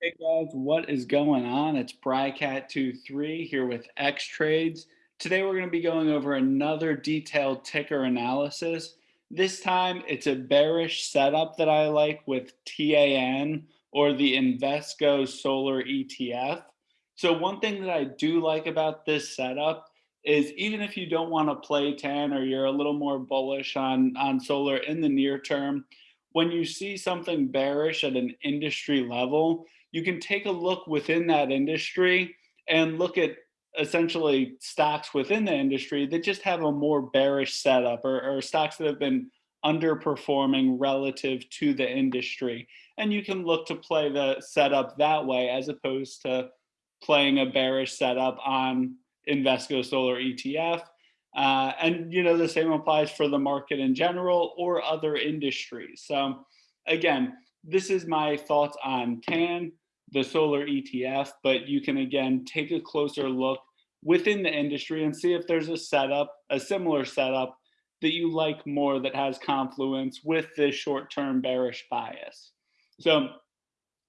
Hey guys, what is going on? It's Brycat23 here with X Trades. Today we're going to be going over another detailed ticker analysis. This time it's a bearish setup that I like with TAN or the Invesco Solar ETF. So one thing that I do like about this setup is even if you don't want to play TAN or you're a little more bullish on, on solar in the near term, when you see something bearish at an industry level, you can take a look within that industry and look at essentially stocks within the industry that just have a more bearish setup or, or stocks that have been underperforming relative to the industry. And you can look to play the setup that way as opposed to playing a bearish setup on Invesco Solar ETF. Uh, and you know the same applies for the market in general or other industries. So again, this is my thoughts on TAN, the solar ETF, but you can again take a closer look within the industry and see if there's a setup, a similar setup that you like more that has confluence with this short-term bearish bias. So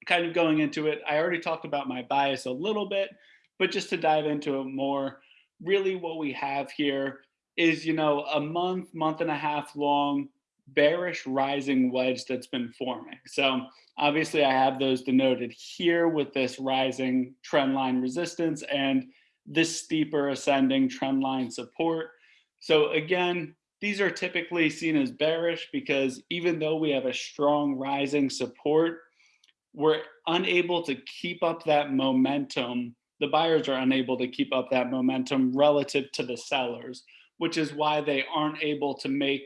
kind of going into it, I already talked about my bias a little bit, but just to dive into it more, really what we have here is, you know, a month, month and a half long bearish rising wedge that's been forming. So obviously I have those denoted here with this rising trend line resistance and this steeper ascending trend line support. So again, these are typically seen as bearish because even though we have a strong rising support, we're unable to keep up that momentum. The buyers are unable to keep up that momentum relative to the sellers, which is why they aren't able to make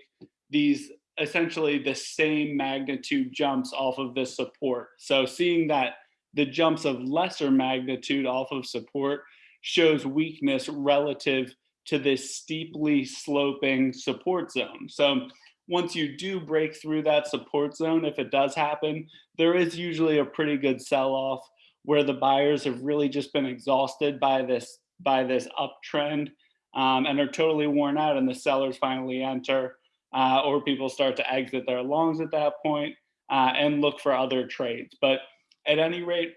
these essentially the same magnitude jumps off of this support. So seeing that the jumps of lesser magnitude off of support shows weakness relative to this steeply sloping support zone. So once you do break through that support zone, if it does happen, there is usually a pretty good sell-off where the buyers have really just been exhausted by this by this uptrend um, and are totally worn out and the sellers finally enter uh, or people start to exit their longs at that point, uh, and look for other trades. But at any rate,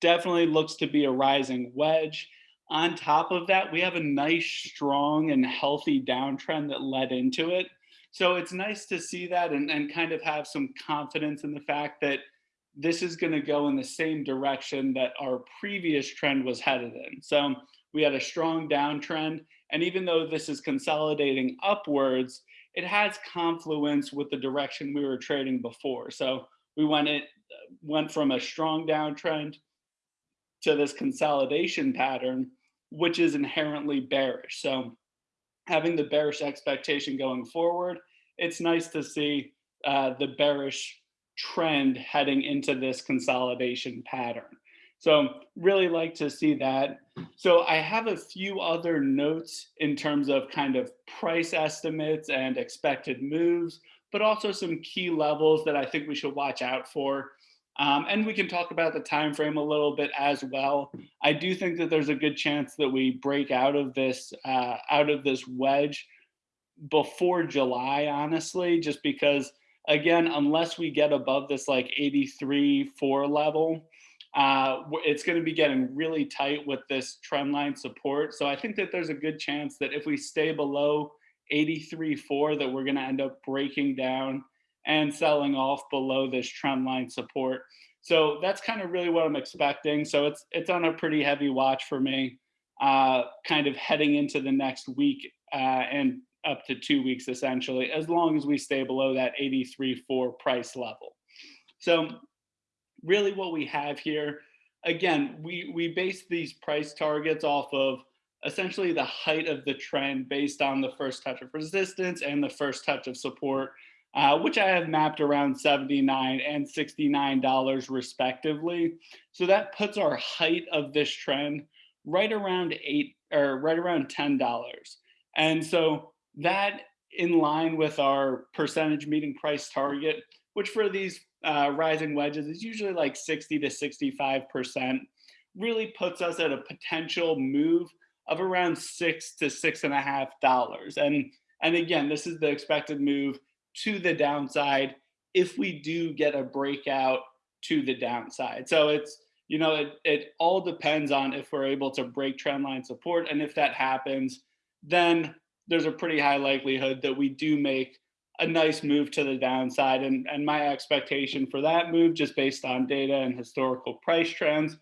definitely looks to be a rising wedge. On top of that, we have a nice, strong, and healthy downtrend that led into it. So it's nice to see that and, and kind of have some confidence in the fact that this is going to go in the same direction that our previous trend was headed in. So we had a strong downtrend. And even though this is consolidating upwards, it has confluence with the direction we were trading before. So we went it went from a strong downtrend to this consolidation pattern, which is inherently bearish. So having the bearish expectation going forward, it's nice to see uh, the bearish trend heading into this consolidation pattern. So really like to see that. So I have a few other notes in terms of kind of price estimates and expected moves, but also some key levels that I think we should watch out for. Um, and we can talk about the time frame a little bit as well. I do think that there's a good chance that we break out of this uh, out of this wedge before July, honestly, just because again, unless we get above this like 83 4 level, uh, it's going to be getting really tight with this trend line support. So I think that there's a good chance that if we stay below 83.4 that we're going to end up breaking down and selling off below this trend line support. So that's kind of really what I'm expecting. So it's it's on a pretty heavy watch for me, uh, kind of heading into the next week uh, and up to two weeks essentially, as long as we stay below that 83.4 price level. So really what we have here, again, we, we base these price targets off of essentially the height of the trend based on the first touch of resistance and the first touch of support, uh, which I have mapped around 79 and $69 respectively. So that puts our height of this trend right around eight or right around $10. And so that in line with our percentage meeting price target, which for these uh, rising wedges is usually like 60 to 65%, really puts us at a potential move of around six to six and a half dollars. And, and again, this is the expected move to the downside if we do get a breakout to the downside. So it's, you know, it, it all depends on if we're able to break trend line support. And if that happens, then there's a pretty high likelihood that we do make a nice move to the downside. And, and my expectation for that move, just based on data and historical price trends,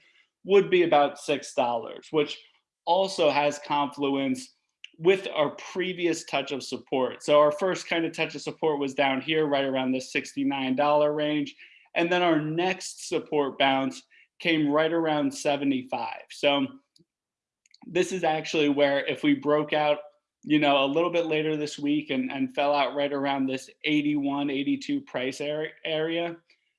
would be about $6, which also has confluence with our previous touch of support. So our first kind of touch of support was down here, right around the $69 range. And then our next support bounce came right around 75. So this is actually where if we broke out, you know, a little bit later this week and, and fell out right around this 81, 82 price area,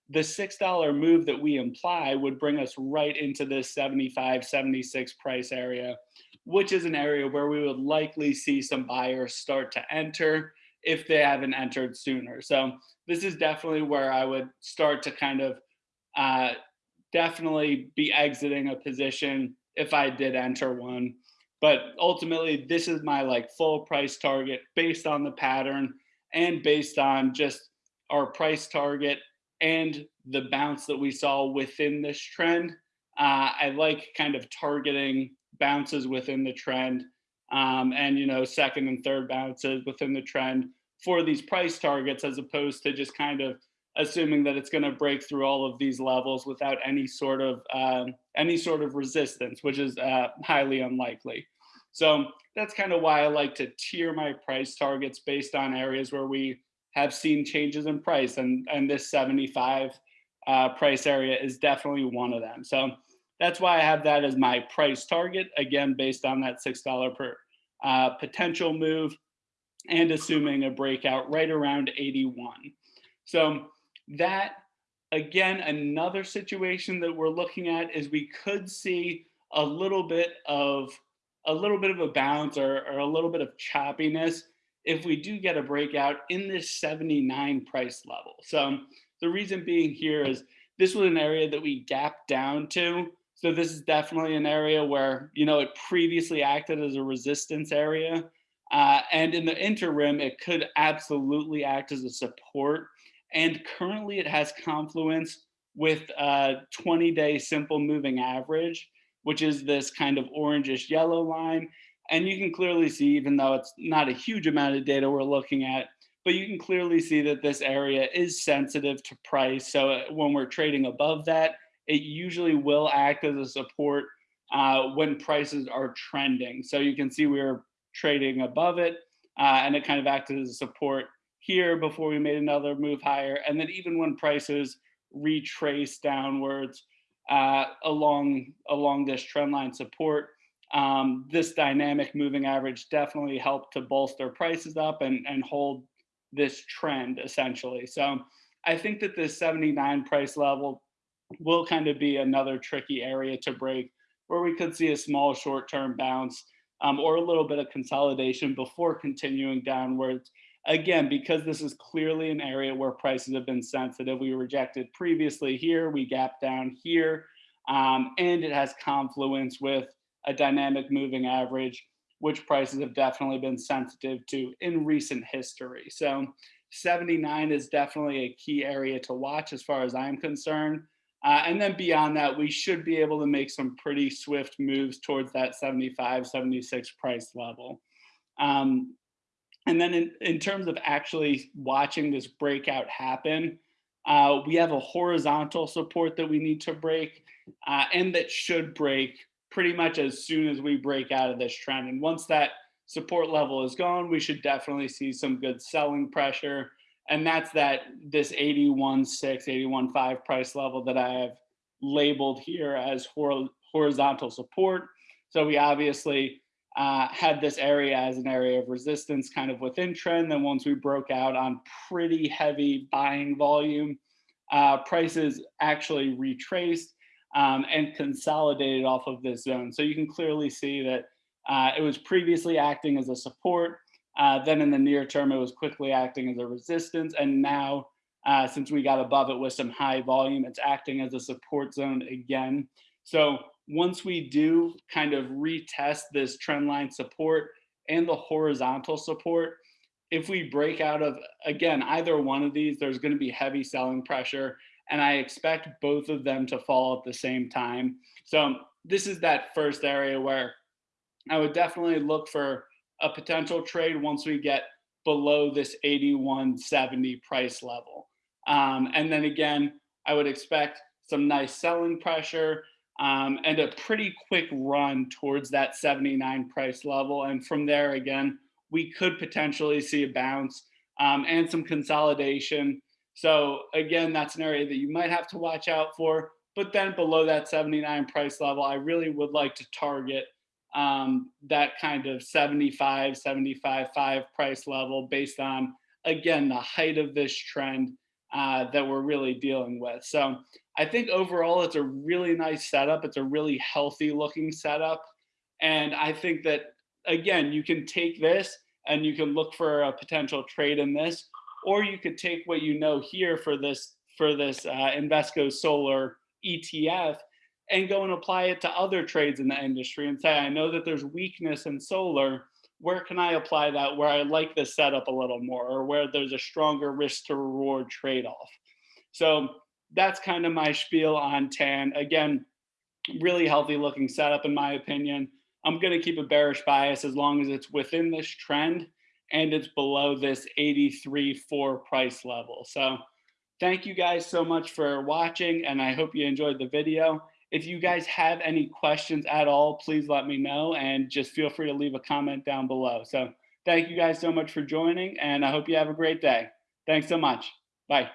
the $6 move that we imply would bring us right into this 75, 76 price area, which is an area where we would likely see some buyers start to enter if they haven't entered sooner. So this is definitely where I would start to kind of uh, definitely be exiting a position if I did enter one. But ultimately, this is my like full price target based on the pattern and based on just our price target and the bounce that we saw within this trend. Uh, I like kind of targeting bounces within the trend um, and, you know, second and third bounces within the trend for these price targets as opposed to just kind of assuming that it's going to break through all of these levels without any sort of uh, any sort of resistance, which is uh, highly unlikely. So that's kind of why I like to tier my price targets based on areas where we have seen changes in price, and and this 75 uh, price area is definitely one of them. So that's why I have that as my price target again based on that six dollar per uh, potential move and assuming a breakout right around 81. So that again, another situation that we're looking at is we could see a little bit of a little bit of a bounce or, or a little bit of choppiness if we do get a breakout in this 79 price level. So the reason being here is this was an area that we gapped down to. So this is definitely an area where, you know, it previously acted as a resistance area. Uh, and in the interim, it could absolutely act as a support. And currently it has confluence with a 20 day simple moving average, which is this kind of orangish yellow line. And you can clearly see, even though it's not a huge amount of data we're looking at, but you can clearly see that this area is sensitive to price. So uh, when we're trading above that, it usually will act as a support uh, when prices are trending. So you can see we're trading above it uh, and it kind of acted as a support here before we made another move higher. And then even when prices retrace downwards uh, along, along this trend line support, um, this dynamic moving average definitely helped to bolster prices up and, and hold this trend essentially. So I think that this 79 price level will kind of be another tricky area to break where we could see a small short-term bounce um, or a little bit of consolidation before continuing downwards. Again, because this is clearly an area where prices have been sensitive, we rejected previously here, we gap down here, um, and it has confluence with a dynamic moving average, which prices have definitely been sensitive to in recent history. So 79 is definitely a key area to watch as far as I'm concerned. Uh, and then beyond that, we should be able to make some pretty swift moves towards that 75, 76 price level. Um, and then in, in terms of actually watching this breakout happen, uh, we have a horizontal support that we need to break uh, and that should break pretty much as soon as we break out of this trend. And once that support level is gone, we should definitely see some good selling pressure and that's that this 81.6, 81.5 price level that I have labeled here as hor horizontal support. So we obviously uh, had this area as an area of resistance kind of within trend. Then once we broke out on pretty heavy buying volume, uh, prices actually retraced um, and consolidated off of this zone. So you can clearly see that uh, it was previously acting as a support uh, then in the near term, it was quickly acting as a resistance. And now, uh, since we got above it with some high volume, it's acting as a support zone again. So once we do kind of retest this trend line support and the horizontal support, if we break out of, again, either one of these, there's gonna be heavy selling pressure and I expect both of them to fall at the same time. So this is that first area where I would definitely look for a potential trade once we get below this 81.70 price level. Um, and then again, I would expect some nice selling pressure um, and a pretty quick run towards that 79 price level. And from there, again, we could potentially see a bounce um, and some consolidation. So again, that's an area that you might have to watch out for. But then below that 79 price level, I really would like to target um, that kind of 75, 75, 5 price level based on, again, the height of this trend uh, that we're really dealing with. So I think overall it's a really nice setup. It's a really healthy looking setup. And I think that, again, you can take this and you can look for a potential trade in this, or you could take what you know here for this for this uh, Invesco Solar ETF and go and apply it to other trades in the industry and say, I know that there's weakness in solar. Where can I apply that where I like this setup a little more or where there's a stronger risk to reward trade off? So that's kind of my spiel on TAN. Again, really healthy looking setup in my opinion. I'm going to keep a bearish bias as long as it's within this trend and it's below this 83.4 price level. So thank you guys so much for watching and I hope you enjoyed the video. If you guys have any questions at all, please let me know and just feel free to leave a comment down below. So thank you guys so much for joining and I hope you have a great day. Thanks so much. Bye.